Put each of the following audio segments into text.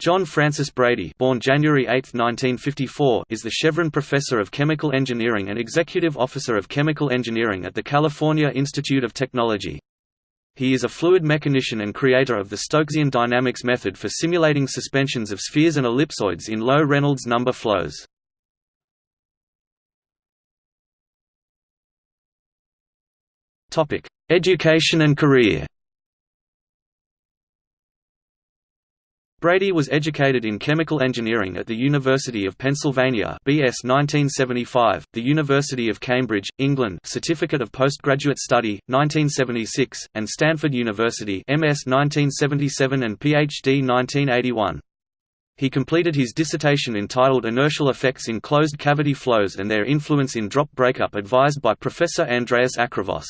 John Francis Brady born January 8, 1954, is the Chevron Professor of Chemical Engineering and Executive Officer of Chemical Engineering at the California Institute of Technology. He is a fluid mechanician and creator of the Stokesian dynamics method for simulating suspensions of spheres and ellipsoids in low Reynolds number flows. Education and career Brady was educated in chemical engineering at the University of Pennsylvania BS 1975, the University of Cambridge, England Certificate of Postgraduate Study, 1976, and Stanford University MS 1977 and PhD 1981. He completed his dissertation entitled Inertial Effects in Closed Cavity Flows and Their Influence in Drop Breakup advised by Professor Andreas Acrivos.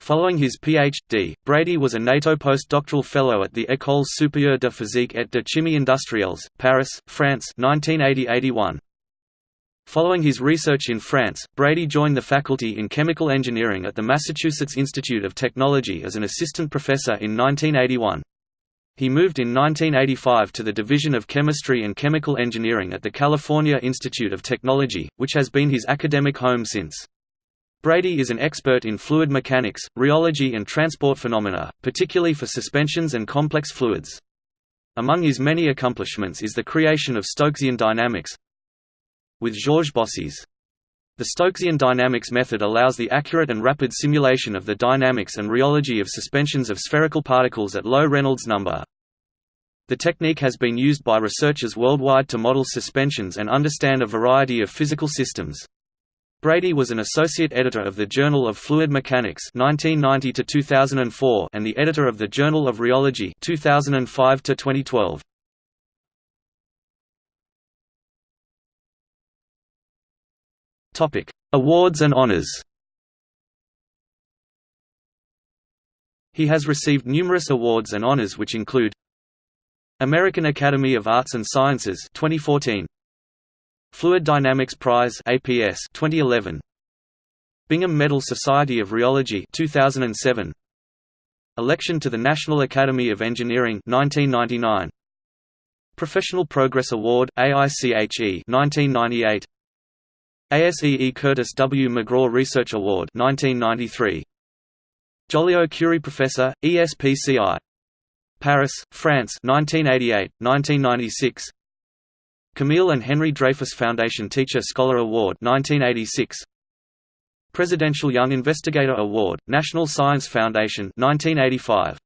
Following his Ph.D., Brady was a NATO postdoctoral fellow at the École supérieure de physique et de chimie industrielles, Paris, France 1980–81. Following his research in France, Brady joined the faculty in chemical engineering at the Massachusetts Institute of Technology as an assistant professor in 1981. He moved in 1985 to the Division of Chemistry and Chemical Engineering at the California Institute of Technology, which has been his academic home since. Brady is an expert in fluid mechanics, rheology and transport phenomena, particularly for suspensions and complex fluids. Among his many accomplishments is the creation of Stokesian dynamics with Georges Bossis. The Stokesian dynamics method allows the accurate and rapid simulation of the dynamics and rheology of suspensions of spherical particles at low Reynolds number. The technique has been used by researchers worldwide to model suspensions and understand a variety of physical systems. Brady was an associate editor of the Journal of Fluid Mechanics 1990 to 2004 and the editor of the Journal of Rheology 2005 to 2012. Topic: Awards and honors. He has received numerous awards and honors which include American Academy of Arts and Sciences 2014 Fluid Dynamics Prize APS 2011 Bingham Medal Society of Rheology 2007 Election to the National Academy of Engineering 1999 Professional Progress Award AICHE 1998 ASEE Curtis W. McGraw Research Award 1993 Joliot Curie Professor ESPCI Paris, France 1988 1996 Camille and Henry Dreyfus Foundation Teacher Scholar Award 1986 Presidential Young Investigator Award National Science Foundation 1985